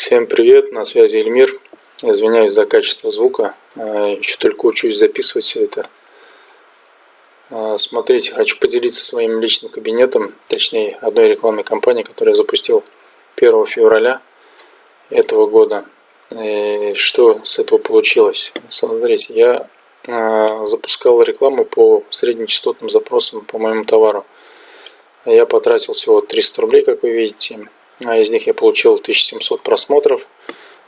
Всем привет, на связи Эльмир. Извиняюсь за качество звука, э, еще только учусь записывать все это. Э, смотрите, хочу поделиться своим личным кабинетом, точнее одной рекламной кампанией, которую я запустил 1 февраля этого года. И что с этого получилось? Смотрите, я э, запускал рекламу по среднечастотным запросам по моему товару. Я потратил всего 300 рублей, как вы видите. А из них я получил 1700 просмотров,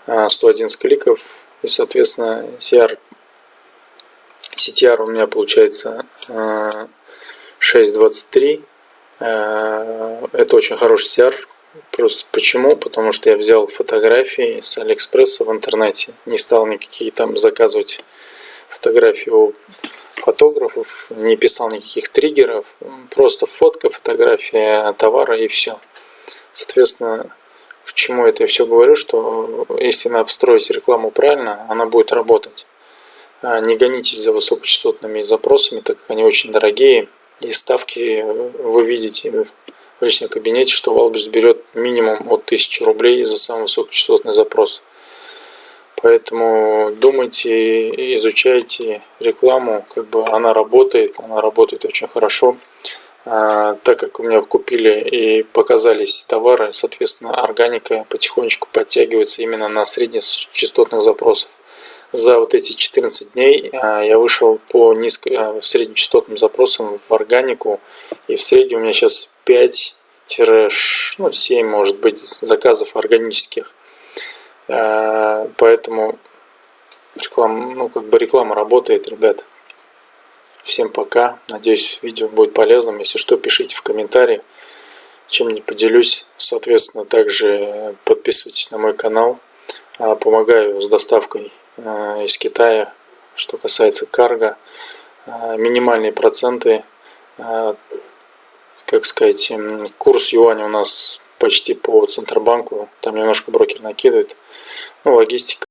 111 а, кликов. И, соответственно, CR, CTR у меня получается 6.23. А, это очень хороший CR. Просто почему? Потому что я взял фотографии с Алиэкспресса в интернете. Не стал никакие там заказывать фотографии у фотографов, не писал никаких триггеров. Просто фотка, фотография товара и все. Соответственно, к чему это я все говорю, что если обстроить рекламу правильно, она будет работать. А не гонитесь за высокочастотными запросами, так как они очень дорогие. И ставки вы видите в личном кабинете, что Wildberries берет минимум от 1000 рублей за самый высокочастотный запрос. Поэтому думайте, изучайте рекламу, как бы она работает, она работает очень хорошо. А, так как у меня купили и показались товары, соответственно, органика потихонечку подтягивается именно на среднечастотных запросах. За вот эти 14 дней а, я вышел по низко, а, среднечастотным запросам в органику, и в среднем у меня сейчас 5-7, ну, может быть, заказов органических. Поэтому реклама, ну, как бы реклама работает, ребята. Всем пока. Надеюсь, видео будет полезным. Если что, пишите в комментарии, чем не поделюсь. Соответственно, также подписывайтесь на мой канал. А, помогаю с доставкой а, из Китая, что касается карго. А, минимальные проценты, как сказать, курс юаня у нас почти по Центробанку. Там немножко брокер накидывает. Ну, логистика.